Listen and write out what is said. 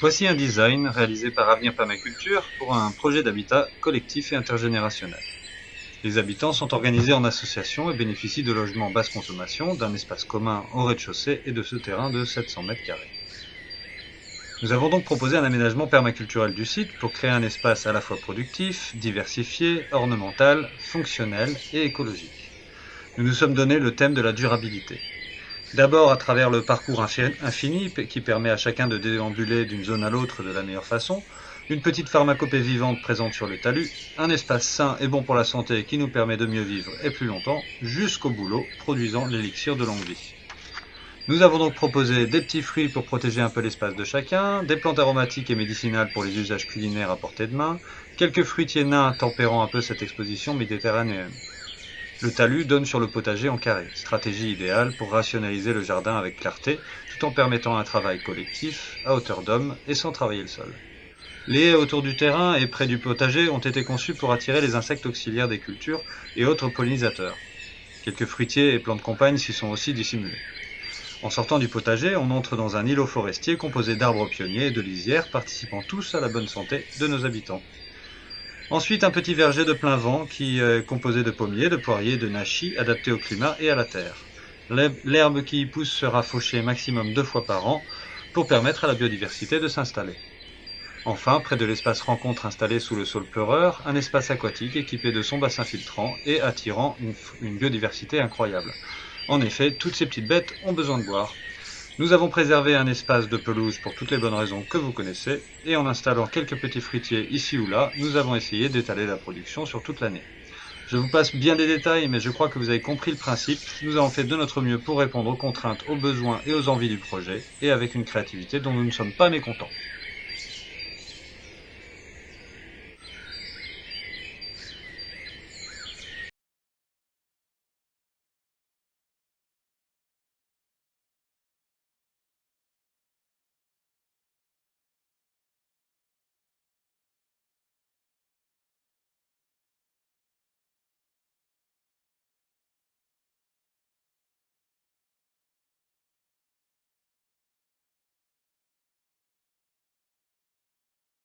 Voici un design réalisé par Avenir Permaculture pour un projet d'habitat collectif et intergénérationnel. Les habitants sont organisés en associations et bénéficient de logements basse consommation, d'un espace commun au rez-de-chaussée et de ce terrain de 700 mètres carrés. Nous avons donc proposé un aménagement permaculturel du site pour créer un espace à la fois productif, diversifié, ornemental, fonctionnel et écologique. Nous nous sommes donné le thème de la durabilité. D'abord à travers le parcours infini qui permet à chacun de déambuler d'une zone à l'autre de la meilleure façon, une petite pharmacopée vivante présente sur le talus, un espace sain et bon pour la santé qui nous permet de mieux vivre et plus longtemps, jusqu'au boulot produisant l'élixir de longue vie. Nous avons donc proposé des petits fruits pour protéger un peu l'espace de chacun, des plantes aromatiques et médicinales pour les usages culinaires à portée de main, quelques fruitiers nains tempérant un peu cette exposition méditerranéenne. Le talus donne sur le potager en carré, stratégie idéale pour rationaliser le jardin avec clarté, tout en permettant un travail collectif, à hauteur d'homme et sans travailler le sol. Les haies autour du terrain et près du potager ont été conçues pour attirer les insectes auxiliaires des cultures et autres pollinisateurs. Quelques fruitiers et plantes compagnes s'y sont aussi dissimulés. En sortant du potager, on entre dans un îlot forestier composé d'arbres pionniers et de lisières participant tous à la bonne santé de nos habitants. Ensuite, un petit verger de plein vent qui est composé de pommiers, de poiriers, de nachis adaptés au climat et à la terre. L'herbe qui y pousse sera fauchée maximum deux fois par an pour permettre à la biodiversité de s'installer. Enfin, près de l'espace rencontre installé sous le sol pleureur, un espace aquatique équipé de son bassin filtrant et attirant une, une biodiversité incroyable. En effet, toutes ces petites bêtes ont besoin de boire. Nous avons préservé un espace de pelouse pour toutes les bonnes raisons que vous connaissez, et en installant quelques petits fruitiers ici ou là, nous avons essayé d'étaler la production sur toute l'année. Je vous passe bien des détails, mais je crois que vous avez compris le principe. Nous avons fait de notre mieux pour répondre aux contraintes, aux besoins et aux envies du projet, et avec une créativité dont nous ne sommes pas mécontents.